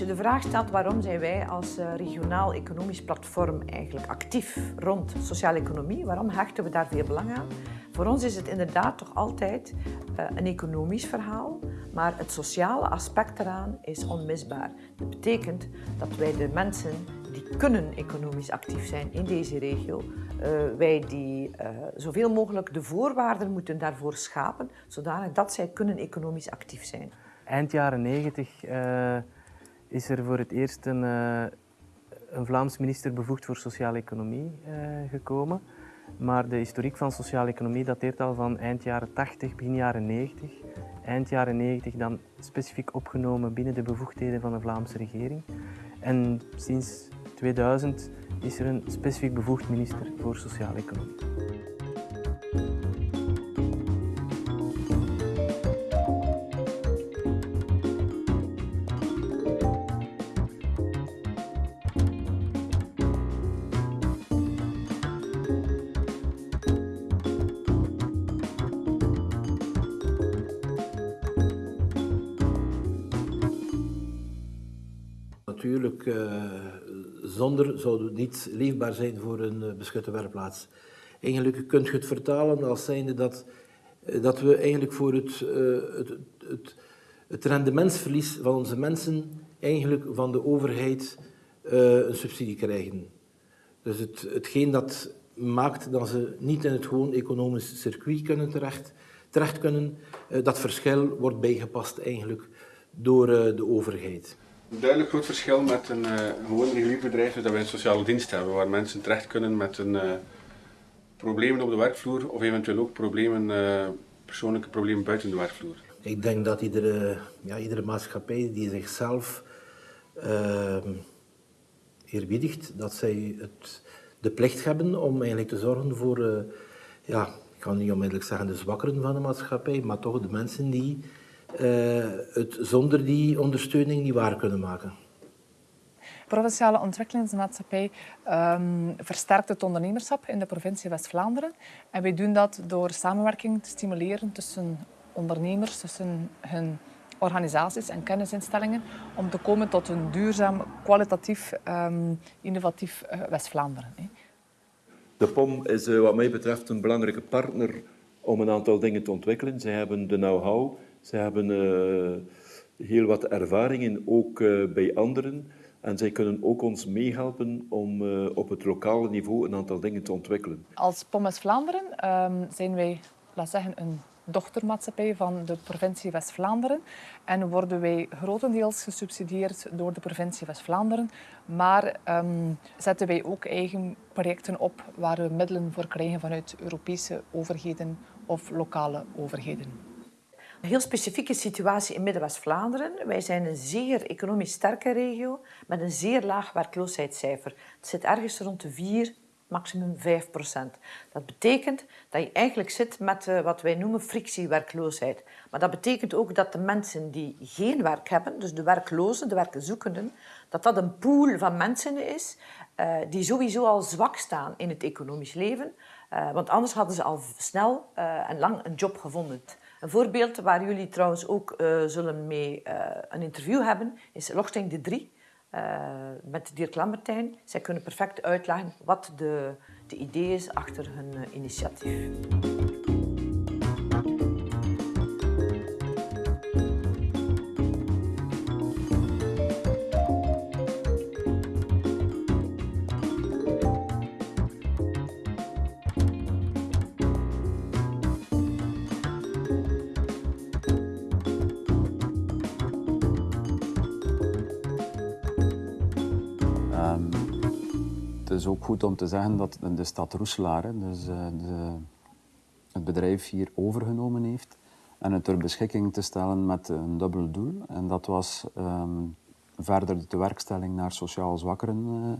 je de vraag stelt waarom zijn wij als eh, regionaal economisch platform eigenlijk actief rond sociale economie, waarom hechten we daar veel belang aan? Voor ons is het inderdaad toch altijd uh, een economisch verhaal, maar het sociale aspect eraan is onmisbaar. Dat betekent dat wij de mensen die kunnen economisch actief zijn in deze regio, uh, wij die zoveel mogelijk de voorwaarden moeten daarvoor schapen, zodanig dat zij kunnen economisch actief zijn. Eind jaren 90 uh, is er voor het eerst een, een Vlaams minister bevoegd voor sociale economie gekomen. Maar de historiek van sociale economie dateert al van eind jaren 80, begin jaren 90. Eind jaren 90 dan specifiek opgenomen binnen de bevoegdheden van de Vlaamse regering. En sinds 2000 is er een specifiek bevoegd minister voor sociale economie. Natuurlijk, uh, zonder zou het niet leefbaar zijn voor een uh, beschutte werkplaats. Eigenlijk kunt je het vertalen als zijnde dat, uh, dat we eigenlijk voor het, het, het, het rendementsverlies van onze mensen eigenlijk van de overheid een subsidie krijgen. Dus het, hetgeen dat maakt dat ze niet in het gewoon economisch circuit kunnen terecht, terecht kunnen, dat verschil wordt bijgepast eigenlijk door de overheid. Een duidelijk groot verschil met een, uh, gewoon bedrijf is dat wij een sociale dienst hebben, waar mensen terecht kunnen met een, uh, problemen op de werkvloer of eventueel ook problemen, uh, persoonlijke problemen buiten de werkvloer. Ik denk dat iedere, ja, iedere maatschappij die zichzelf ehm, eerbiedigt, dat zij het, de plicht hebben om eigenlijk te zorgen voor, ja, ik kan niet onmiddellijk zeggen de zwakkeren van de maatschappij, maar toch de mensen die het zonder die ondersteuning niet waar kunnen maken. Provinciale Ontwikkelingsmaatschappij um, versterkt het ondernemerschap in de provincie West-Vlaanderen. En wij doen dat door samenwerking te stimuleren tussen ondernemers, tussen hun organisaties en kennisinstellingen, om te komen tot een duurzaam, kwalitatief, um, innovatief uh, West-Vlaanderen. De POM is uh, wat mij betreft een belangrijke partner om een aantal dingen te ontwikkelen. Zij hebben de know-how, ze hebben uh, heel wat ervaringen, ook uh, bij anderen. En zij kunnen ook ons meehelpen om uh, op het lokale niveau een aantal dingen te ontwikkelen. Als Pommes Vlaanderen um, zijn wij, laat zeggen, een dochtermaatschappij van de provincie West-Vlaanderen en worden wij grotendeels gesubsidieerd door de provincie West-Vlaanderen. Maar um, zetten wij ook eigen projecten op waar we middelen voor krijgen vanuit Europese overheden of lokale overheden. Een heel specifieke situatie in Midden-West-Vlaanderen. Wij zijn een zeer economisch sterke regio met een zeer laag werkloosheidscijfer. Het zit ergens rond de 4, maximum 5 procent. Dat betekent dat je eigenlijk zit met uh, wat wij noemen frictiewerkloosheid. Maar dat betekent ook dat de mensen die geen werk hebben, dus de werklozen, de werkzoekenden, dat dat een pool van mensen is uh, die sowieso al zwak staan in het economisch leven. Uh, want anders hadden ze al snel en lang een job gevonden. Een voorbeeld waar jullie trouwens ook uh, zullen mee uh, een interview hebben, is Lochting de 3 uh, met Dirk Lambertijn. Zij kunnen perfect uitleggen wat de, de idee is achter hun initiatief. Is ook goed om te zeggen dat de stad Roeselaar dus, uh, de, het bedrijf hier overgenomen heeft en het ter beschikking te stellen met een dubbel doel. En dat was um, verder de werkstelling naar sociaal zwakkeren uh,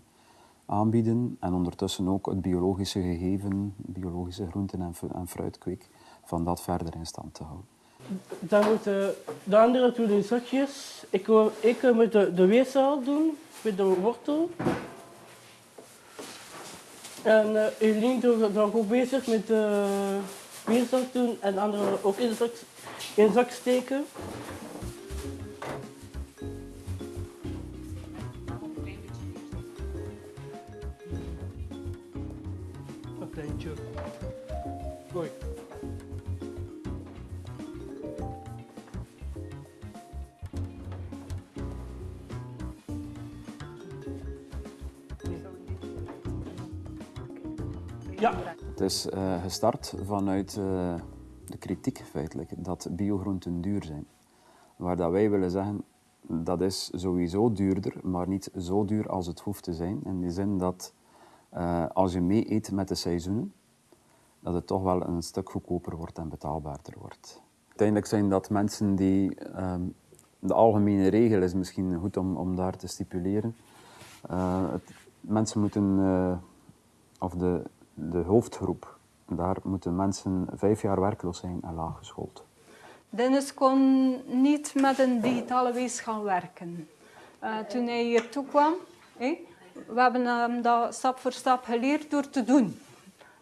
aanbieden en ondertussen ook het biologische gegeven, biologische groenten- en, en fruitkweek, van dat verder in stand te houden. Dan moeten de anderen doen de zakjes. Ik, ik moet de, de weefzaal doen met de wortel. En uh, Eline is dan ook bezig met uh, weerzak doen en anderen ook in zak, in zak steken. Uh, gestart vanuit uh, de kritiek feitelijk dat biogroenten duur zijn. Waar dat wij willen zeggen, dat is sowieso duurder, maar niet zo duur als het hoeft te zijn. In de zin dat uh, als je mee eet met de seizoenen, dat het toch wel een stuk goedkoper wordt en betaalbaarder wordt. Uiteindelijk zijn dat mensen die, um, de algemene regel is misschien goed om, om daar te stipuleren. Mensen moeten, of de, de hoofdgroep, daar moeten mensen vijf jaar werkloos zijn en laaggeschoold. Dennis kon niet met een digitale wees gaan werken. Uh, toen hij hier toe kwam, we hebben hem dat stap voor stap geleerd door te doen.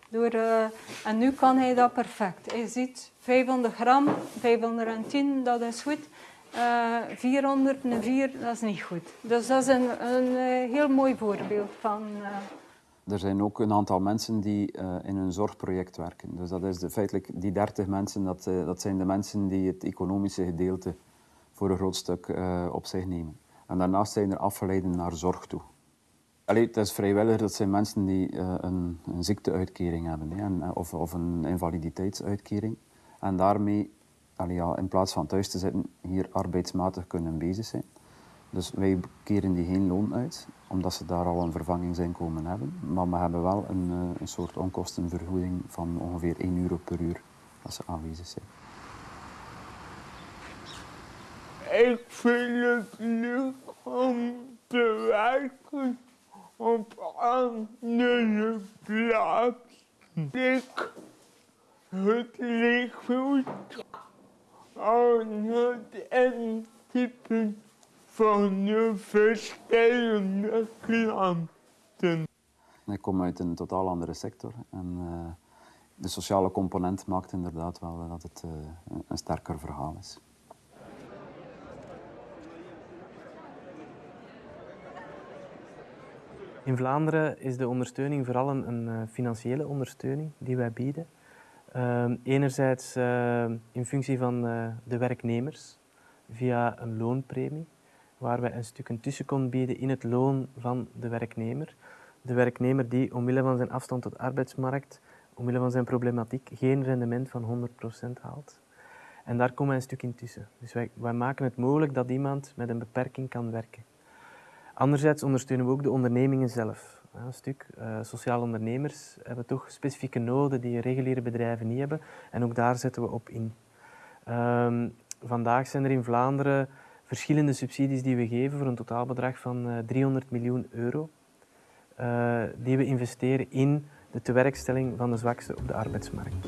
Door, uh, en nu kan hij dat perfect. Hij ziet 500 gram, 510, dat is goed. Uh, 404, dat is niet goed. Dus dat is een, een heel mooi voorbeeld van... Er zijn ook een aantal mensen die uh, in een zorgproject werken. Dus dat is de, feitelijk die 30 mensen, dat, uh, dat zijn de mensen die het economische gedeelte voor een groot stuk uh, op zich nemen. En daarnaast zijn er afgeleiden naar zorg toe. Allee, het is vrijwillig, dat zijn mensen die een, een, ziekteuitkering hebben hè, of, of, een invaliditeitsuitkering. En daarmee, allee, ja, in plaats van thuis te zitten, hier arbeidsmatig kunnen bezig zijn. Dus wij keren die geen loon uit, omdat ze daar al een vervanging zijn komen hebben. Maar we hebben wel een, een soort onkostenvergoeding van ongeveer 1 euro per uur als ze aanwezig zijn. Ik vind het leuk om te werken op andere plaats. Ik het licht aan het intypen van de verschillende klanten. Ik kom uit een totaal andere sector en uh, de sociale component maakt inderdaad wel dat het uh, een sterker verhaal is. In Vlaanderen is de ondersteuning vooral een, een uh, financiële ondersteuning die wij bieden. enerzijds in functie van de werknemers via een loonpremie waar wij een stuk een tussenkom bieden in het loon van de werknemer. De werknemer die omwille van zijn afstand tot de arbeidsmarkt, omwille van zijn problematiek, geen rendement van 100% haalt. En daar komen wij een stuk in tussen. Dus wij, wij maken het mogelijk dat iemand met een beperking kan werken. Anderzijds ondersteunen we ook de ondernemingen zelf. Een stuk uh, sociale ondernemers hebben toch specifieke noden die reguliere bedrijven niet hebben. En ook daar zetten we op in. Um, vandaag zijn er in Vlaanderen verschillende subsidies die we geven voor een totaalbedrag van uh, 300 miljoen euro. Uh, die we investeren in de tewerkstelling van de zwakste op de arbeidsmarkt.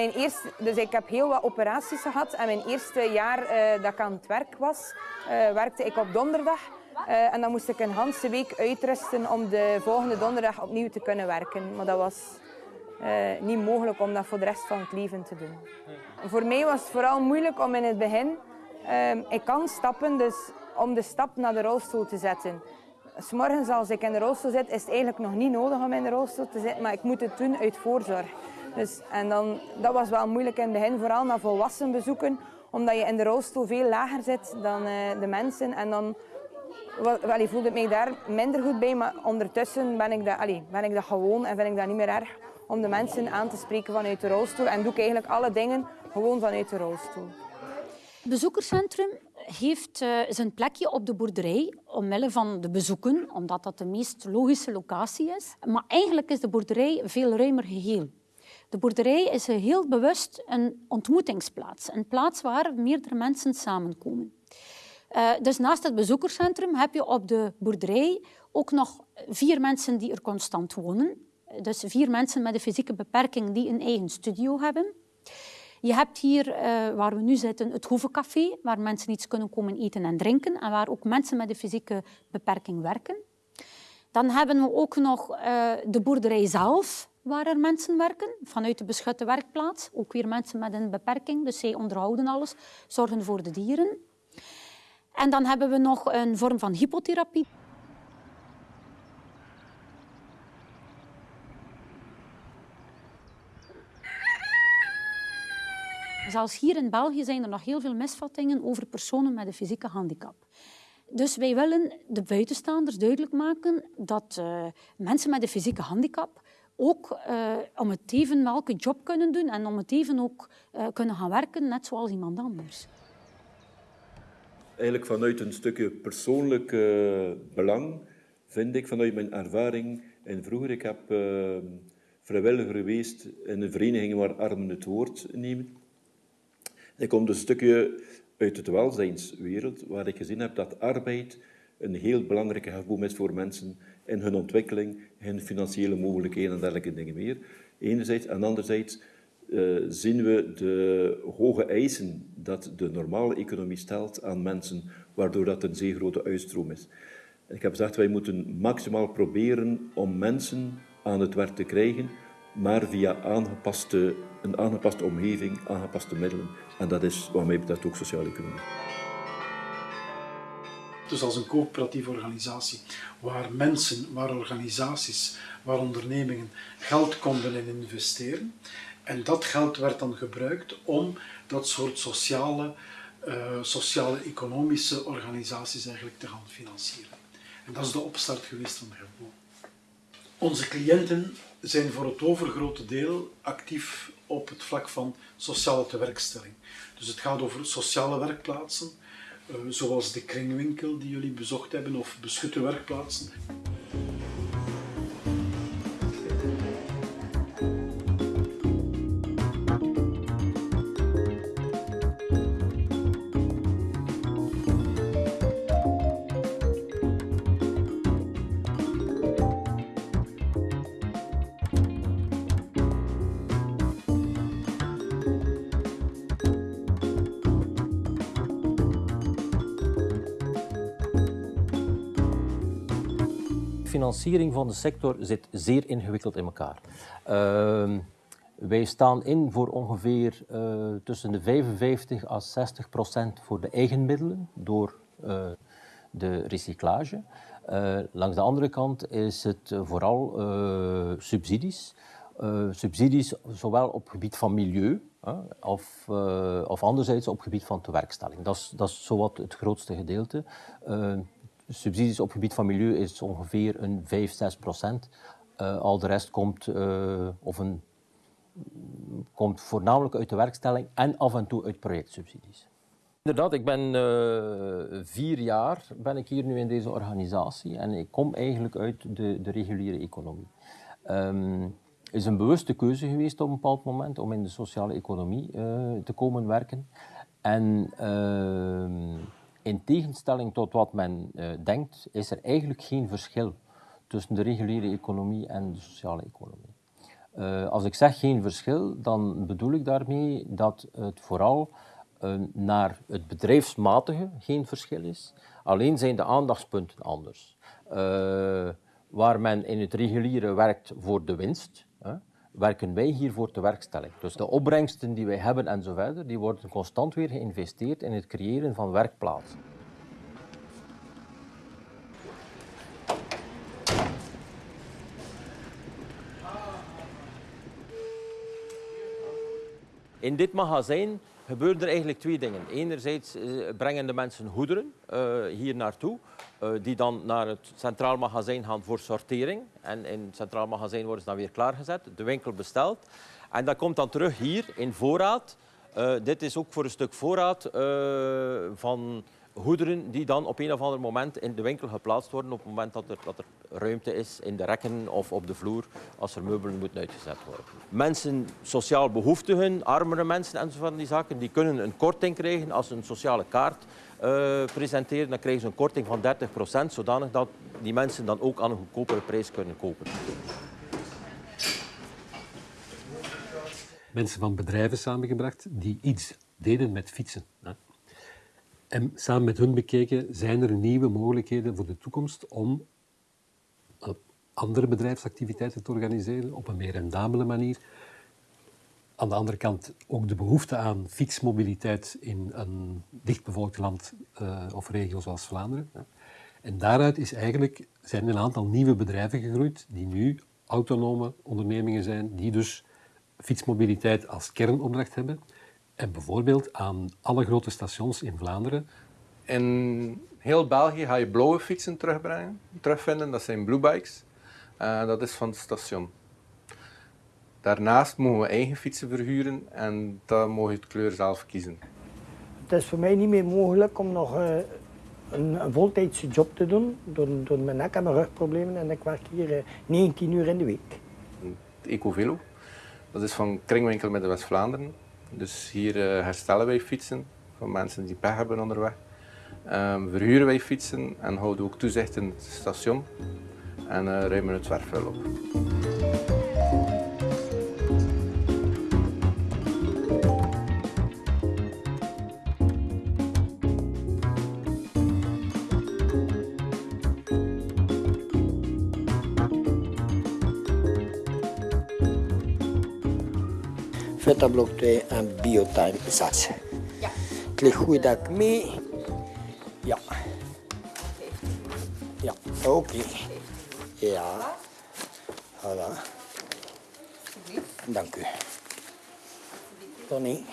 Mijn eerste, dus ik heb heel wat operaties gehad. En mijn eerste jaar uh, dat ik aan het werk was, uh, werkte ik op donderdag. Uh, en dan moest ik een hele week uitrusten om de volgende donderdag opnieuw te kunnen werken. Maar dat was niet mogelijk om dat voor de rest van het leven te doen. Voor mij was het vooral moeilijk om in het begin... ik kan stappen, dus om de stap naar de rolstoel te zetten. S'morgens als ik in de rolstoel zit, is het eigenlijk nog niet nodig om in de rolstoel te zitten, maar ik moet het doen uit voorzorg. Dus, en dan, dat was wel moeilijk in het begin, vooral naar volwassen bezoeken, omdat je in de rolstoel veel lager zit dan uh, de mensen. En dan wel, voelde ik mij daar minder goed bij, maar ondertussen ben ik, dat, allee, ben ik dat gewoon en vind ik dat niet meer erg om de mensen aan te spreken vanuit de rolstoel. En doe ik eigenlijk alle dingen gewoon vanuit de rolstoel. Het bezoekerscentrum heeft uh, zijn plekje op de boerderij omwille van de bezoeken, omdat dat de meest logische locatie is. Maar eigenlijk is de boerderij veel ruimer geheel. De boerderij is heel bewust een ontmoetingsplaats, een plaats waar meerdere mensen samenkomen. Uh, dus naast het bezoekerscentrum heb je op de boerderij ook nog vier mensen die er constant wonen. Dus vier mensen met een fysieke beperking die een eigen studio hebben. Je hebt hier, uh, waar we nu zitten, het Hoevencafé, waar mensen iets kunnen komen eten en drinken en waar ook mensen met een fysieke beperking werken. Dan hebben we ook nog uh, de boerderij zelf, waar er mensen werken, vanuit de beschutte werkplaats. Ook weer mensen met een beperking, dus zij onderhouden alles, zorgen voor de dieren. En dan hebben we nog een vorm van hypotherapie. Zelfs hier in België zijn er nog heel veel misvattingen over personen met een fysieke handicap. Dus wij willen de buitenstaanders duidelijk maken dat uh, mensen met een fysieke handicap ook uh, om het even welke job kunnen doen en om het even ook uh, kunnen gaan werken, net zoals iemand anders. Eigenlijk vanuit een stukje persoonlijk belang vind ik vanuit mijn ervaring en vroeger, ik heb vrijwilliger geweest in een vereniging waar armen het woord nemen. Ik kom dus een stukje uit het welzijnswereld, waar ik gezien heb dat arbeid een heel belangrijke hefboom is voor mensen in hun ontwikkeling, hun financiële mogelijkheden en dergelijke dingen meer. Enerzijds. En anderzijds uh, zien we de hoge eisen dat de normale economie stelt aan mensen, waardoor dat een zeer grote uitstroom is. Ik heb gezegd, wij moeten maximaal proberen om mensen aan het werk te krijgen, maar via aangepaste, een aangepaste omgeving, aangepaste middelen. En dat is wat mij betreft ook sociale economie. Dus als een coöperatieve organisatie, waar mensen, waar organisaties, waar ondernemingen geld konden in investeren. En dat geld werd dan gebruikt om dat soort sociale, uh, sociale economische organisaties eigenlijk te gaan financieren. En dat is de opstart geweest van de Hefboom. Onze cliënten zijn voor het overgrote deel actief op het vlak van sociale tewerkstelling. Dus het gaat over sociale werkplaatsen, zoals de kringwinkel die jullie bezocht hebben, of beschutte werkplaatsen. Financiering van de sector zit zeer ingewikkeld in elkaar. Uh, wij staan in voor ongeveer uh, tussen de 55 à 60 procent voor de eigen middelen door uh, de recyclage. Uh, langs de andere kant is het vooral subsidies. subsidies zowel op gebied van milieu of, of anderzijds op het gebied van tewerkstelling. Dat is, dat is zowat het grootste gedeelte subsidies op het gebied van milieu is ongeveer een 5, 6 procent. Uh, al de rest komt, uh, of een, komt voornamelijk uit de werkstelling en af en toe uit projectsubsidies. Inderdaad, ik ben uh, vier jaar ben ik hier nu in deze organisatie en ik kom eigenlijk uit de, de reguliere economie. Het is een bewuste keuze geweest op een bepaald moment om in de sociale economie te komen werken. En ehm, in tegenstelling tot wat men uh, denkt, is er eigenlijk geen verschil tussen de reguliere economie en de sociale economie. Uh, als ik zeg geen verschil, dan bedoel ik daarmee dat het vooral uh, naar het bedrijfsmatige geen verschil is. Alleen zijn de aandachtspunten anders. waar men in het reguliere werkt voor de winst, werken wij hier voor de werkstelling. Dus de opbrengsten die wij hebben en zo verder, die worden constant weer geïnvesteerd in het creëren van werkplaatsen. In dit magazijn gebeuren er eigenlijk twee dingen. Enerzijds eh, brengen de mensen goederen uh, hier naartoe, uh, die dan naar het centraal magazijn gaan voor sortering. En in het centraal magazijn worden ze dan weer klaargezet, de winkel besteld. En dat komt dan terug hier in voorraad. Dit is ook voor een stuk voorraad van goederen die dan op een of ander moment in de winkel geplaatst worden op het moment dat er, dat er ruimte is in de rekken of op de vloer als er meubelen moeten uitgezet worden. Mensen, sociaal behoeftigen, armere mensen en zo van die zaken, die kunnen een korting krijgen als ze een sociale kaart uh, presenteren. Dan krijgen ze een korting van 30 procent, zodanig dat die mensen dan ook aan een goedkopere prijs kunnen kopen. mensen van bedrijven samengebracht die iets deden met fietsen. En samen met hun bekeken, zijn er nieuwe mogelijkheden voor de toekomst om eh, andere bedrijfsactiviteiten te organiseren op een meer rendabele manier. Aan de andere kant ook de behoefte aan fietsmobiliteit in een dichtbevolkt land uh, of regio zoals Vlaanderen. En daaruit is eigenlijk, zijn een aantal nieuwe bedrijven gegroeid die nu autonome ondernemingen zijn, die dus fietsmobiliteit als kernopdracht hebben. En bijvoorbeeld aan alle grote stations in Vlaanderen. In heel België ga je blauwe fietsen terugbrengen, terugvinden. Dat zijn blue bikes. Uh, dat is van het station. Daarnaast mogen we eigen fietsen verhuren en dan mogen je het kleur zelf kiezen. Het is voor mij niet meer mogelijk om nog uh, een, een, voltijdse job te doen door, door mijn nek- en mijn rugproblemen. En ik werk hier uh, 19 uur in de week. Het Ecovelo, dat is van Kringwinkel met de West-Vlaanderen. Dus hier uh, herstellen wij fietsen van mensen die pech hebben onderweg. Um, verhuren wij fietsen en houden ook toezicht in het station en uh, ruimen het zwerfvuil op. Vetablok 2 en Biotime 6. Ja. Het ligt goed dat ik mee. Ja. Ja, oké. Okay. Ja. Voilà. Dank u. Tony.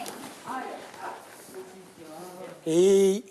Hey.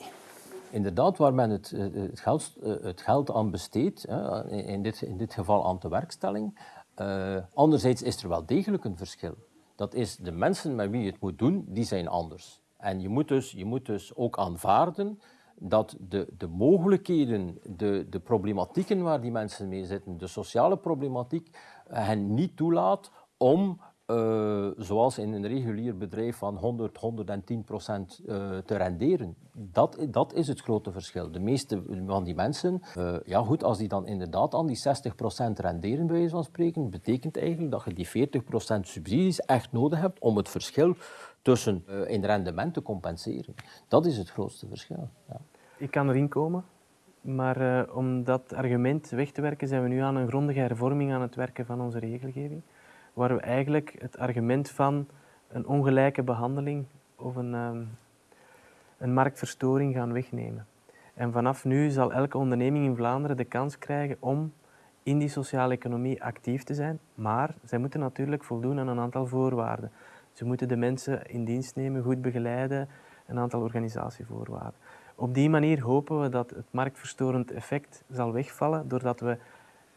Inderdaad, waar men het, het, geld, het geld aan besteedt, in dit, in dit geval aan de werkstelling. Uh, anderzijds is er wel degelijk een verschil. Dat is de mensen met wie je het moet doen, die zijn anders. En je moet dus, je moet dus ook aanvaarden dat de, de mogelijkheden, de, de problematieken waar die mensen mee zitten, de sociale problematiek, hen niet toelaat om, uh, zoals in een regulier bedrijf, van 100, 110 procent uh, te renderen. Dat, dat is het grote verschil. De meeste van die mensen, uh, ja goed, als die dan inderdaad aan die 60 procent renderen, bij wijze van spreken, betekent eigenlijk dat je die 40 procent subsidies echt nodig hebt om het verschil tussen in rendement te compenseren. Dat is het grootste verschil. Ja. Ik kan erin komen, maar om dat argument weg te werken zijn we nu aan een grondige hervorming aan het werken van onze regelgeving, waar we eigenlijk het argument van een ongelijke behandeling of een, um, een marktverstoring gaan wegnemen. En vanaf nu zal elke onderneming in Vlaanderen de kans krijgen om in die sociale economie actief te zijn, maar zij moeten natuurlijk voldoen aan een aantal voorwaarden. Ze moeten de mensen in dienst nemen, goed begeleiden, een aantal organisatievoorwaarden. Op die manier hopen we dat het marktverstorend effect zal wegvallen, doordat we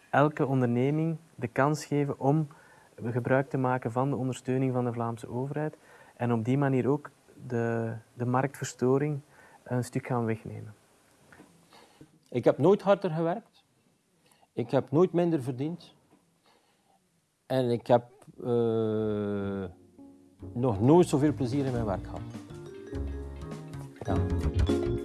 elke onderneming de kans geven om gebruik te maken van de ondersteuning van de Vlaamse overheid en op die manier ook de, de marktverstoring een stuk gaan wegnemen. Ik heb nooit harder gewerkt. Ik heb nooit minder verdiend. En ik heb uh, nog nooit zoveel plezier in mijn werk gehad. Ja.